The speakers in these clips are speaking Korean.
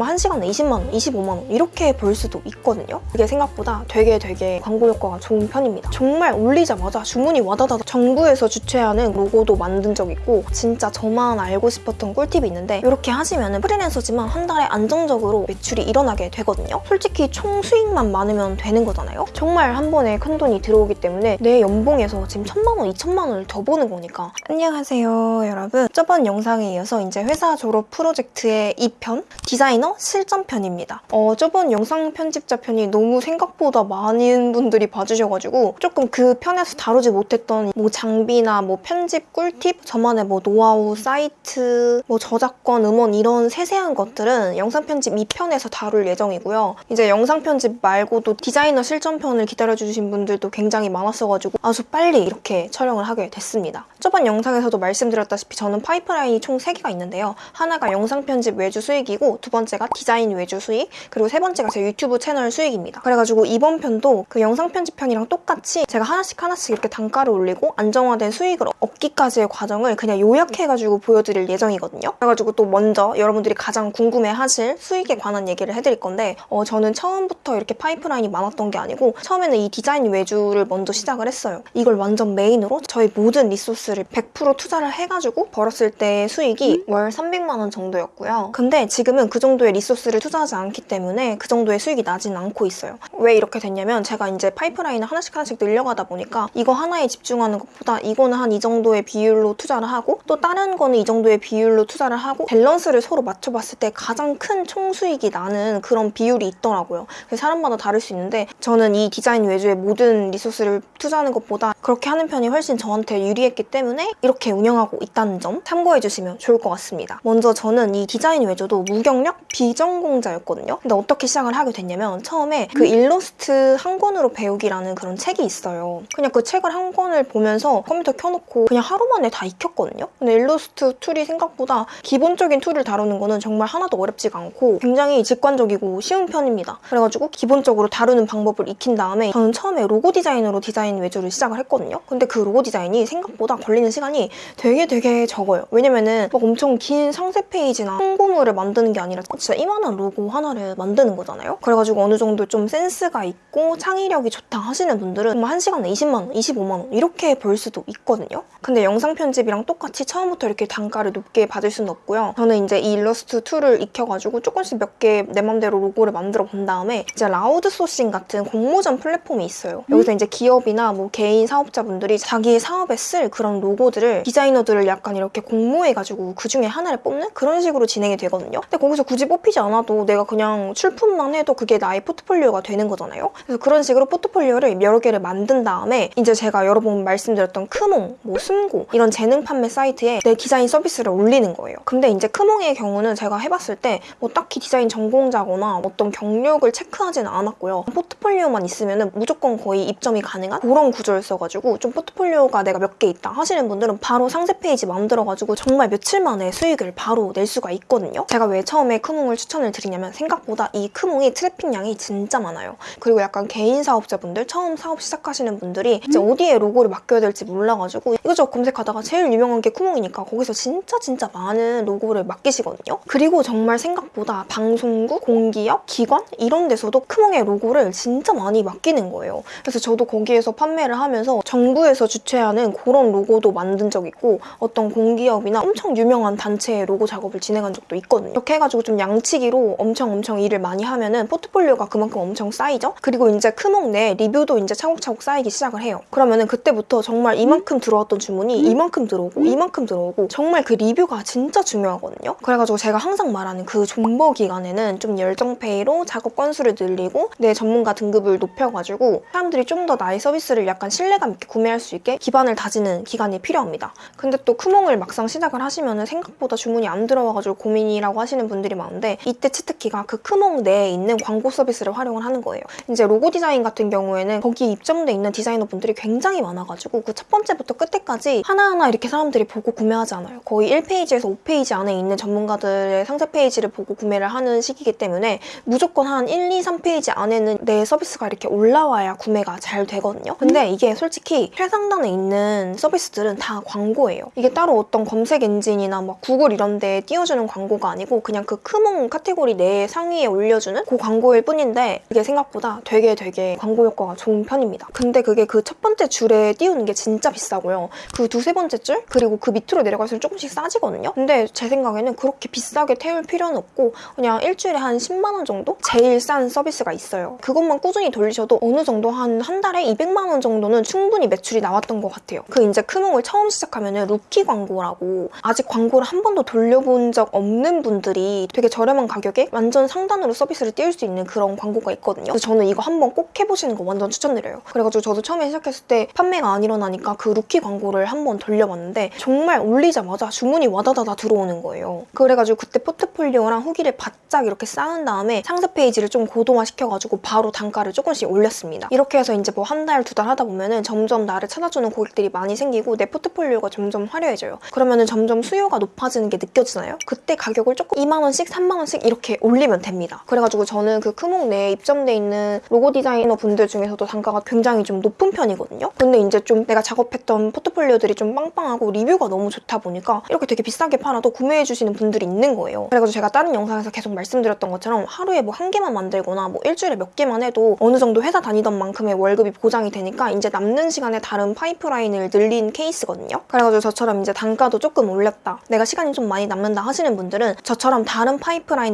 정말 1시간에 20만 원, 25만 원 이렇게 벌 수도 있거든요. 그게 생각보다 되게 되게 광고 효과가 좋은 편입니다. 정말 올리자마자 주문이 와다다다 정부에서 주최하는 로고도 만든 적 있고 진짜 저만 알고 싶었던 꿀팁이 있는데 이렇게 하시면 프리랜서지만 한 달에 안정적으로 매출이 일어나게 되거든요. 솔직히 총 수익만 많으면 되는 거잖아요. 정말 한 번에 큰 돈이 들어오기 때문에 내 연봉에서 지금 천만 원, 이천만 원을 더 버는 거니까 안녕하세요 여러분. 저번 영상에 이어서 이제 회사 졸업 프로젝트의 2편 디자이너 실전 편입니다. 어, 저번 영상 편집자 편이 너무 생각보다 많은 분들이 봐주셔가지고 조금 그 편에서 다루지 못했던 뭐 장비나 뭐 편집 꿀팁, 저만의 뭐 노하우, 사이트, 뭐 저작권, 음원 이런 세세한 것들은 영상 편집 2편에서 다룰 예정이고요. 이제 영상 편집 말고도 디자이너 실전 편을 기다려주신 분들도 굉장히 많았어가지고 아주 빨리 이렇게 촬영을 하게 됐습니다. 저번 영상에서도 말씀드렸다시피 저는 파이프라인이 총 3개가 있는데요. 하나가 영상 편집 외주 수익이고 두 번째가 디자인 외주 수익 그리고 세 번째가 제 유튜브 채널 수익입니다. 그래가지고 이번 편도 그 영상 편집 편이랑 똑같이 제가 하나씩 하나씩 이렇게 단가를 올리고 안정화된 수익을 얻기까지의 과정을 그냥 요약해가지고 보여드릴 예정이거든요. 그래가지고 또 먼저 여러분들이 가장 궁금해하실 수익에 관한 얘기를 해드릴 건데 어, 저는 처음부터 이렇게 파이프라인이 많았던 게 아니고 처음에는 이 디자인 외주를 먼저 시작을 했어요. 이걸 완전 main으로 저의 모든 resource를 100% 투자를 해가지고 벌었을 때 수익이 월 300만 원 정도였고요. 근데 지금은 그 정도의 resource를 투자하지 않기 때문에 그 정도의 수익이 나진 않고 있어요. 왜 이렇게 됐냐면 제가 이제 파이프라인을 하나씩 하나씩 늘려가다 보니까 이거 하나에 집중하는 것보다 이거는 한 이 정도의 비율로 투자를 하고 또 다른 거는 이 정도의 비율로 투자를 하고 밸런스를 서로 맞춰봤을 때 가장 큰 총수익이 나는 그런 비율이 있더라고요. 그래서 사람마다 다를 수 있는데 저는 이 디자인 외주에 모든 resource를 투자하는 것보다 그렇게 하는 편이 훨씬 저한테 유리했기 때문에 이렇게 운영하고 있다는 점 참고해 주시면 좋을 것 같습니다. 먼저 저는 이 디자인 외주도 무경력 비전공자였거든요. 근데 어떻게 시작을 하게 됐냐면 처음에 그 일러스트 한 권으로 배우기라는 그런 책이 있어요. 그냥 그 책을 한 권을 보면서 컴퓨터 켜놓고 그냥 하루 만에 다 익혔거든요. 근데 일러스트 툴이 생각보다 기본적인 툴을 다루는 거는 정말 하나도 어렵지가 않고 굉장히 직관적이고 쉬운 편입니다. 그래가지고 기본적으로 다루는 방법을 익힌 다음에 저는 처음에 로고 디자인으로 디자인 외주를 시작을 했거든요. 근데 그 로고 디자인이 생각보다 걸리는 시간이 되게 되게 적어요. 왜냐면은 막 엄청 긴 상세 페이지나 홍보물을 만드는 게 아니라 진짜 이만한 로고 하나를 만드는 거잖아요. 그래가지고 어느 정도 좀 센스가 있고 창의력이 좋다 하시는 분들은 정말 1시간에 20만 원, 25만 원 이렇게 벌 수도 있거든요. 근데 영상 편집이랑 똑같이 처음부터 이렇게 단가를 높게 받을 수는 없고요. 저는 이제 이 일러스트 툴을 익혀가지고 조금씩 몇 개 내 맘대로 로고를 만들어 본 다음에 이제 라우드 소싱 같은 공모전 플랫폼이 있어요. 여기서 이제 기업이나 뭐 개인 사업자분들이 자기 사업에 쓸 그런 로고들을 디자이너들을 약간 이렇게 공모해가지고 그 중에 하나를 뽑는 그런 식으로 진행이 되거든요. 근데 거기서 굳이 뽑히지 않아도 내가 그냥 출품만 해도 그게 나의 포트폴리오가 되는 거잖아요. 그래서 그런 식으로 포트폴리오를 여러 개를 만든 다음에 이제 제가 여러 번 말씀드렸던 크몽, 뭐 숨고 이런 재능 판매 사이트에 내 디자인 서비스를 올리는 거예요. 근데 이제 크몽의 경우는 제가 해봤을 때 뭐 딱히 디자인 전공자거나 어떤 경력을 체크하지는 않았고요. 포트폴리오만 있으면 무조건 거의 입점이 가능한 그런 구조였어가지고 좀 포트폴리오가 내가 몇 개 있다 하시는 분들은 바로 상세 페이지 만들어가지고 정말 며칠 만에 수익을 바로 낼 수가 있거든요. 제가 왜 처음에 크몽 을 추천을 드리냐면 생각보다 이 크몽이 트래픽량이 진짜 많아요. 그리고 약간 개인 사업자분들 처음 사업 시작하시는 분들이 이제 어디에 로고를 맡겨야 될지 몰라가지고 이것저것 검색하다가 제일 유명한 게 크몽이니까 거기서 진짜 진짜 많은 로고를 맡기시거든요. 그리고 정말 생각보다 방송국, 공기업, 기관 이런 데서도 크몽에 로고를 진짜 많이 맡기는 거예요. 그래서 저도 거기에서 판매를 하면서 정부에서 주최하는 그런 로고도 만든 적 있고 어떤 공기업이나 엄청 유명한 단체의 로고 작업을 진행한 적도 있거든요. 이렇게 해가지고 좀 양 치기로 엄청 엄청 일을 많이 하면은 포트폴리오가 그만큼 엄청 쌓이죠. 그리고 이제 크몽 내 리뷰도 이제 차곡차곡 쌓이기 시작을 해요. 그러면은 그때부터 정말 이만큼 들어왔던 주문이 이만큼 들어오고 이만큼 들어오고 정말 그 리뷰가 진짜 중요하거든요. 그래가지고 제가 항상 말하는 그 존버 기간에는 좀 열정페이로 작업 건수를 늘리고 내 전문가 등급을 높여가지고 사람들이 좀 더 나의 서비스를 약간 신뢰감 있게 구매할 수 있게 기반을 다지는 기간이 필요합니다. 근데 또 크몽을 막상 시작을 하시면은 생각보다 주문이 안 들어와가지고 고민이라고 하시는 분들이 많은데 이때 치트키가 그 크몽 내에 있는 광고 서비스를 활용을 하는 거예요. 이제 로고 디자인 같은 경우에는 거기에 입점돼 있는 디자이너 분들이 굉장히 많아가지고 그 첫 번째부터 끝에까지 하나하나 이렇게 사람들이 보고 구매하지 않아요. 거의 1페이지에서 5페이지 안에 있는 전문가들의 상세 페이지를 보고 구매를 하는 식이기 때문에 무조건 한 1, 2, 3페이지 안에는 내 서비스가 이렇게 올라와야 구매가 잘 되거든요. 근데 이게 솔직히 최상단에 있는 서비스들은 다 광고예요. 이게 따로 어떤 검색 엔진이나 막 구글 이런 데 띄워주는 광고가 아니고 그냥 그 크몽 크몽 카테고리 내 상위에 올려주는 그 광고일 뿐인데 이게 생각보다 되게 되게 광고 효과가 좋은 편입니다. 근데 그게 그 첫 번째 줄에 띄우는 게 진짜 비싸고요. 그 두세 번째 줄 그리고 그 밑으로 내려갈수록 조금씩 싸지거든요. 근데 제 생각에는 그렇게 비싸게 태울 필요는 없고 그냥 일주일에 한 10만 원 정도? 제일 싼 서비스가 있어요. 그것만 꾸준히 돌리셔도 어느 정도 한 한 달에 200만 원 정도는 충분히 매출이 나왔던 것 같아요. 그 이제 크몽을 처음 시작하면은 루키 광고라고 아직 광고를 한 번도 돌려본 적 없는 분들이 되게 저렴한 가격에 완전 상단으로 서비스를 띄울 수 있는 그런 광고가 있거든요. 그래서 저는 이거 한번 꼭 해보시는 거 완전 추천드려요. 그래가지고 저도 처음에 시작했을 때 판매가 안 일어나니까 그 루키 광고를 한번 돌려봤는데 정말 올리자마자 주문이 와다다다 들어오는 거예요. 그래가지고 그때 포트폴리오랑 후기를 바짝 이렇게 쌓은 다음에 상세 페이지를 좀 고도화 시켜가지고 바로 단가를 조금씩 올렸습니다. 이렇게 해서 이제 뭐 한 달, 두 달 하다 보면은 점점 나를 찾아주는 고객들이 많이 생기고 내 포트폴리오가 점점 화려해져요. 그러면은 점점 수요가 높아지는 게 느껴지나요? 그때 가격을 조금 2만 원씩, 3만원씩 이렇게 올리면 됩니다. 그래가지고 저는 그 크몽 내에 입점돼 있는 로고 디자이너 분들 중에서도 단가가 굉장히 좀 높은 편이거든요. 근데 이제 좀 내가 작업했던 포트폴리오들이 좀 빵빵하고 리뷰가 너무 좋다 보니까 이렇게 되게 비싸게 팔아도 구매해주시는 분들이 있는 거예요. 그래가지고 제가 다른 영상에서 계속 말씀드렸던 것처럼 하루에 뭐 한 개만 만들거나 뭐 일주일에 몇 개만 해도 어느 정도 회사 다니던 만큼의 월급이 보장이 되니까 이제 남는 시간에 다른 파이프라인을 늘린 케이스거든요. 그래가지고 저처럼 이제 단가도 조금 올렸다. 내가 시간이 좀 많이 남는다 하시는 분들은 저처럼 다른 파이프라인을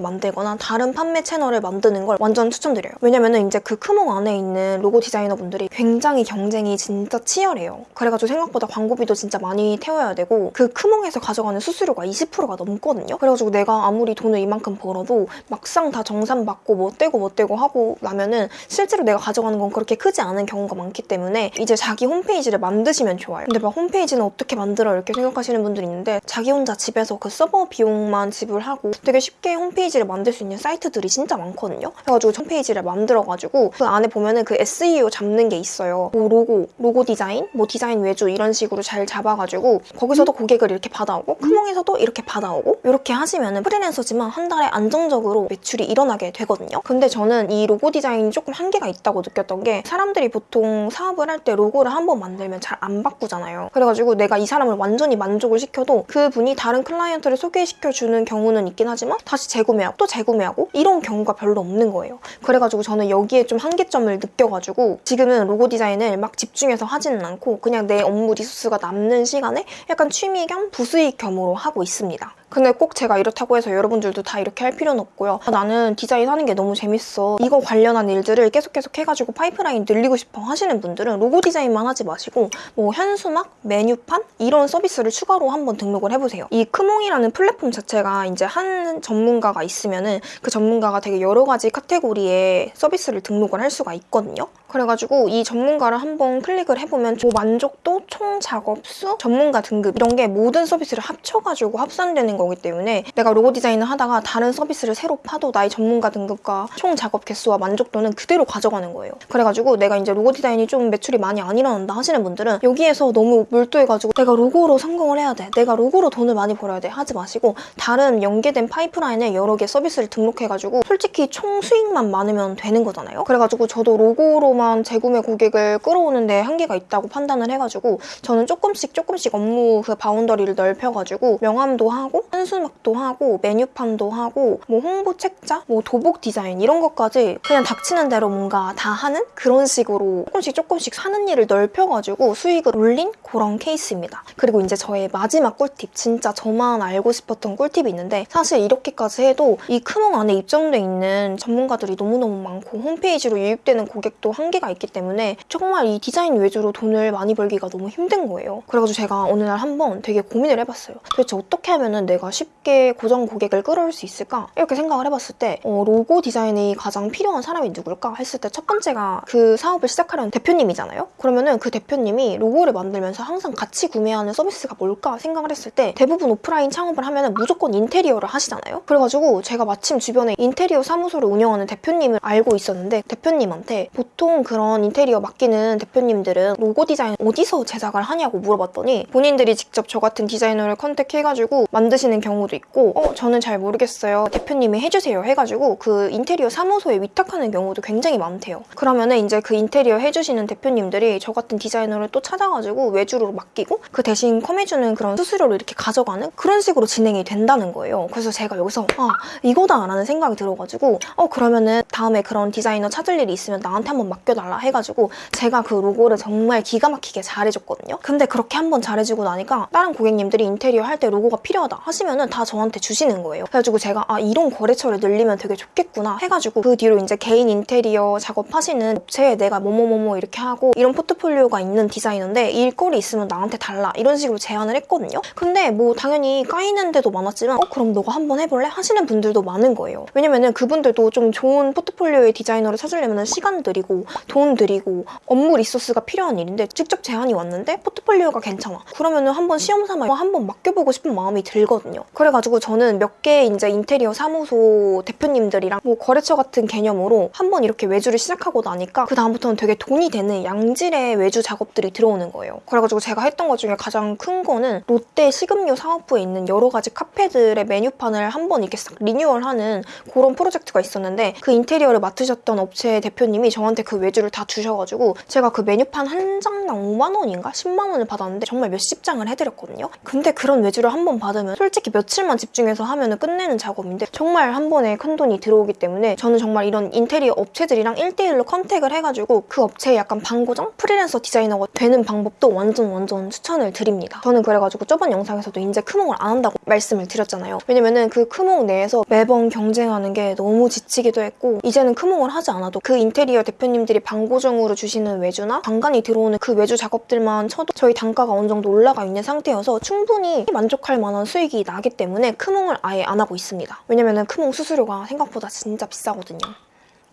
만들거나 다른 판매 채널을 만드는 걸 완전 추천드려요. 왜냐면은 이제 그 크몽 안에 있는 로고 디자이너 분들이 굉장히 경쟁이 진짜 치열해요. 그래가지고 생각보다 광고비도 진짜 많이 태워야 되고 그 크몽에서 가져가는 수수료가 20%가 넘거든요. 그래가지고 내가 아무리 돈을 이만큼 벌어도 막상 다 정산 받고 뭐 떼고 뭐 떼고 하고 나면은 실제로 내가 가져가는 건 그렇게 크지 않은 경우가 많기 때문에 이제 자기 홈페이지를 만드시면 좋아요. 근데 막 홈페이지는 어떻게 만들어 이렇게 생각하시는 분들이 있는데 자기 혼자 집에서 그 서버 비용만 지불하고 되게 쉽게 홈페이지를 만들 수 있는 사이트들이 진짜 많거든요. 그래가지고 홈페이지를 만들어가지고 그 안에 보면은 그 SEO 잡는 게 있어요. 뭐 로고, 로고 디자인, 뭐 디자인 외주 이런 식으로 잘 잡아가지고 거기서도 고객을 이렇게 받아오고 크몽에서도 이렇게 받아오고 이렇게 하시면은 프리랜서지만 한 달에 안정적으로 매출이 일어나게 되거든요. 근데 저는 이 로고 디자인이 조금 한계가 있다고 느꼈던 게 사람들이 보통 사업을 할 때 로고를 한 번 만들면 잘 안 바꾸잖아요. 그래가지고 내가 이 사람을 완전히 만족을 시켜도 그분이 다른 클라이언트를 소개시켜주는 경우는 있긴 하지만 다시 재구매하고 또 재구매하고 이런 경우가 별로 없는 거예요. 그래가지고 저는 여기에 좀 한계점을 느껴가지고 지금은 로고 디자인을 막 집중해서 하지는 않고 그냥 내 업무 resource가 남는 시간에 약간 취미 겸 부수익 겸으로 하고 있습니다. 근데 꼭 제가 이렇다고 해서 여러분들도 다 이렇게 할 필요는 없고요. 아, 나는 디자인 하는 게 너무 재밌어. 이거 관련한 일들을 계속 계속 해가지고 파이프라인 늘리고 싶어 하시는 분들은 로고 디자인만 하지 마시고 뭐 현수막, 메뉴판 이런 서비스를 추가로 한번 등록을 해보세요. 이 크몽이라는 플랫폼 자체가 이제 한 전문가가 있으면은 그 전문가가 되게 여러 가지 카테고리에 서비스를 등록을 할 수가 있거든요. 그래가지고 이 전문가를 한번 클릭을 해보면 뭐 만족도, 총 작업수, 전문가 등급 이런 게 모든 서비스를 합쳐가지고 합산되는 거기 때문에 내가 로고 디자인을 하다가 다른 서비스를 새로 파도 나의 전문가 등급과 총 작업 개수와 만족도는 그대로 가져가는 거예요. 그래가지고 내가 이제 로고 디자인이 좀 매출이 많이 안 일어난다 하시는 분들은 여기에서 너무 몰두해가지고 내가 로고로 성공을 해야 돼. 내가 로고로 돈을 많이 벌어야 돼. 하지 마시고 다른 연계된 파이프라인 에 여러 개 서비스를 등록해가지고 솔직히 총 수익만 많으면 되는 거잖아요. 그래가지고 저도 로고로만 재구매 고객을 끌어오는데 한계가 있다고 판단을 해가지고 저는 조금씩 조금씩 업무 그 boundary를 넓혀가지고 명함도 하고 현수막도 하고 메뉴판도 하고 뭐 홍보 책자, 뭐 도복 디자인 이런 것까지 그냥 닥치는 대로 뭔가 다 하는 그런 식으로 조금씩 조금씩 하는 일을 넓혀가지고 수익을 올린 그런 케이스입니다. 그리고 이제 저의 마지막 꿀팁 진짜 저만 알고 싶었던 꿀팁이 있는데 사실 이렇게 까지 해도 이 크몽 안에 입점돼 있는 전문가들이 너무너무 많고 홈페이지로 유입되는 고객도 한계가 있기 때문에 정말 이 디자인 위주로 돈을 많이 벌기가 너무 힘든 거예요. 그래가지고 제가 어느 날 한번 되게 고민을 해봤어요. 도대체 어떻게 하면 은 내가 쉽게 고정 고객을 끌어올 수 있을까? 이렇게 생각을 해봤을 때 어, 로고 디자인이 가장 필요한 사람이 누굴까? 했을 때 첫 번째가 그 사업을 시작하려는 대표님이잖아요. 그러면은 그 대표님이 로고를 만들면서 항상 같이 구매하는 서비스가 뭘까 생각을 했을 때 대부분 오프라인 창업을 하면은 무조건 인테리어를 하시잖아요. 그래가지고 제가 마침 주변에 인테리어 사무소를 운영하는 대표님을 알고 있었는데 대표님한테 보통 그런 인테리어 맡기는 대표님들은 로고 디자인 어디서 제작을 하냐고 물어봤더니 본인들이 직접 저 같은 디자이너를 컨택해가지고 만드시는 경우도 있고 어 저는 잘 모르겠어요. 대표님이 해주세요 해가지고 그 인테리어 사무소에 위탁하는 경우도 굉장히 많대요. 그러면은 이제 그 인테리어 해주시는 대표님들이 저 같은 디자이너를 또 찾아가지고 외주로 맡기고 그 대신 컴해주는 그런 수수료를 이렇게 가져가는 그런 식으로 진행이 된다는 거예요. 그래서 제가 여기 서 아 이거다 라는 생각이 들어가지고 어 그러면은 다음에 그런 디자이너 찾을 일이 있으면 나한테 한번 맡겨달라 해가지고 제가 그 로고를 정말 기가 막히게 잘해줬거든요 근데 그렇게 한번 잘해주고 나니까 다른 고객님들이 인테리어 할 때 로고가 필요하다 하시면은 다 저한테 주시는 거예요 그래가지고 제가 아 이런 거래처를 늘리면 되게 좋겠구나 해가지고 그 뒤로 이제 개인 인테리어 작업하시는 업체에 내가 뭐뭐뭐뭐 이렇게 하고 이런 포트폴리오가 있는 디자이너인데 일거리 있으면 나한테 달라 이런 식으로 제안을 했거든요 근데 뭐 당연히 까이는 데도 많았지만 어 그럼 너가 한번 해볼래? 하시는 분들도 많은 거예요. 왜냐면은 그분들도 좀 좋은 포트폴리오의 디자이너를 찾으려면 시간 들이고 돈 들이고 업무 리소스가 필요한 일인데 직접 제안이 왔는데 포트폴리오가 괜찮아. 그러면은 한번 시험 삼아 한번 맡겨보고 싶은 마음이 들거든요. 그래가지고 저는 몇 개 이제 인테리어 사무소 대표님들이랑 뭐 거래처 같은 개념으로 한번 이렇게 외주를 시작하고 나니까 그 다음부터는 되게 돈이 되는 양질의 외주 작업들이 들어오는 거예요. 그래가지고 제가 했던 것 중에 가장 큰 거는 롯데 식음료 사업부에 있는 여러 가지 카페들의 메뉴판을 한번 이렇게 싹 리뉴얼하는 그런 프로젝트가 있었는데 그 인테리어를 맡으셨던 업체 대표님이 저한테 그 외주를 다 주셔가지고 제가 그 메뉴판 한 장당 5만 원인가? 10만 원을 받았는데 정말 몇십 장을 해드렸거든요. 근데 그런 외주를 한 번 받으면 솔직히 며칠만 집중해서 하면 끝내는 작업인데 정말 한 번에 큰 돈이 들어오기 때문에 저는 정말 이런 인테리어 업체들이랑 1대1로 contact을 해가지고 그 업체에 약간 반고정? 프리랜서 디자이너가 되는 방법도 완전 완전 추천을 드립니다. 저는 그래가지고 저번 영상에서도 이제 크몽을 안 한다고 말씀을 드렸잖아요. 왜냐면은 그 크몽 내에서 매번 경쟁하는 게 너무 지치기도 했고 이제는 크몽을 하지 않아도 그 인테리어 대표님들이 반고정으로 주시는 외주나 간간히 들어오는 그 외주 작업들만 쳐도 저희 단가가 어느 정도 올라가 있는 상태여서 충분히 만족할 만한 수익이 나기 때문에 크몽을 아예 안 하고 있습니다. 왜냐면은 크몽 수수료가 생각보다 진짜 비싸거든요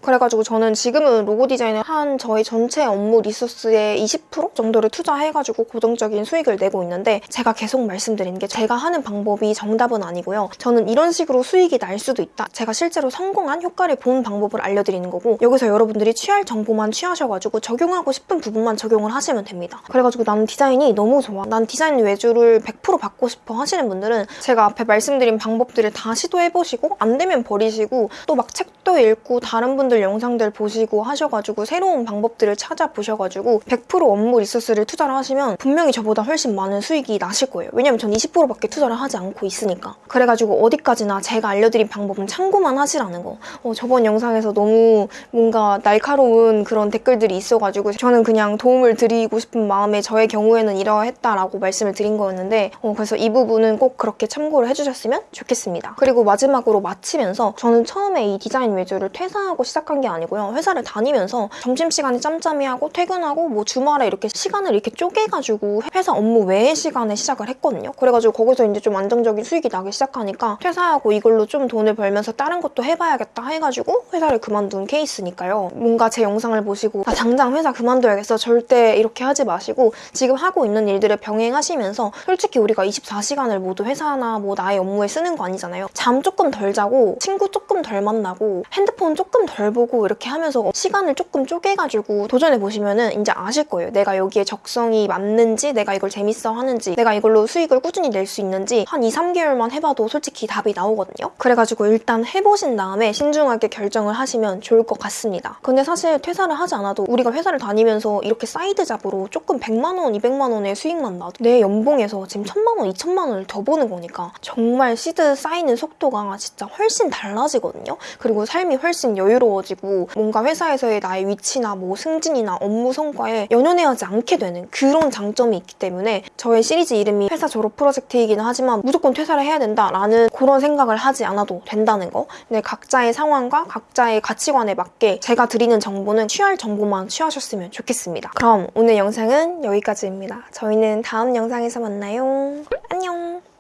그래가지고 저는 지금은 로고 디자인을 한 저희 전체 업무 리소스의 20% 정도를 투자해가지고 고정적인 수익을 내고 있는데 제가 계속 말씀드리는 게 제가 하는 방법이 정답은 아니고요. 저는 이런 식으로 수익이 날 수도 있다. 제가 실제로 성공한 효과를 본 방법을 알려드리는 거고 여기서 여러분들이 취할 정보만 취하셔가지고 적용하고 싶은 부분만 적용을 하시면 됩니다. 그래가지고 나는 디자인이 너무 좋아. 난 디자인 외주를 100% 받고 싶어 하시는 분들은 제가 앞에 말씀드린 방법들을 다 시도해보시고 안 되면 버리시고 또 막 책도 읽고 다른 분 분들 영상들 보시고 하셔가지고 새로운 방법들을 찾아보셔가지고 100% 업무 리소스를 투자를 하시면 분명히 저보다 훨씬 많은 수익이 나실 거예요. 왜냐면 전 20%밖에 투자를 하지 않고 있으니까. 그래가지고 어디까지나 제가 알려드린 방법은 참고만 하시라는 거. 어, 저번 영상에서 너무 뭔가 날카로운 그런 댓글들이 있어가지고 저는 그냥 도움을 드리고 싶은 마음에 저의 경우에는 이러했다라고 말씀을 드린 거였는데 어, 그래서 이 부분은 꼭 그렇게 참고를 해주셨으면 좋겠습니다. 그리고 마지막으로 마치면서 저는 처음에 이 디자인 외주를 퇴사하고 시작 시작한 게 아니고요. 회사를 다니면서 점심시간에 짬짬이 하고 퇴근하고 뭐 주말에 이렇게 시간을 이렇게 쪼개가지고 회사 업무 외의 시간에 시작을 했거든요. 그래가지고 거기서 이제 좀 안정적인 수익이 나기 시작하니까 퇴사하고 이걸로 좀 돈을 벌면서 다른 것도 해봐야겠다 해가지고 회사를 그만둔 케이스니까요. 뭔가 제 영상을 보시고 아 당장 회사 그만둬야겠어 절대 이렇게 하지 마시고 지금 하고 있는 일들을 병행하시면서 솔직히 우리가 24시간을 모두 회사나 뭐 나의 업무에 쓰는 거 아니잖아요. 잠 조금 덜 자고 친구 조금 덜 만나고 핸드폰 조금 덜 보고 이렇게 하면서 시간을 조금 쪼개가지고 도전해보시면 은 이제 아실 거예요. 내가 여기에 적성이 맞는지, 내가 이걸 재밌어 하는지, 내가 이걸로 수익을 꾸준히 낼 수 있는지 한 2, 3개월만 해봐도 솔직히 답이 나오거든요. 그래가지고 일단 해보신 다음에 신중하게 결정을 하시면 좋을 것 같습니다. 근데 사실 퇴사를 하지 않아도 우리가 회사를 다니면서 이렇게 side job으로 조금 100만 원, 200만 원의 수익만 나도 내 연봉에서 지금 1000만 원, 2000만 원을 더 버는 거니까 정말 시드 쌓이는 속도가 진짜 훨씬 달라지거든요. 그리고 삶이 훨씬 여유로워 어지고 뭔가 회사에서의 나의 위치나 뭐 승진이나 업무 성과에 연연해하지 않게 되는 그런 장점이 있기 때문에 저의 시리즈 이름이 회사 졸업 프로젝트이기는 하지만 무조건 퇴사를 해야 된다라는 그런 생각을 하지 않아도 된다는 거. 근데 각자의 상황과 각자의 가치관에 맞게 제가 드리는 정보는 취할 정보만 취하셨으면 좋겠습니다. 그럼 오늘 영상은 여기까지입니다. 저희는 다음 영상에서 만나요. 안녕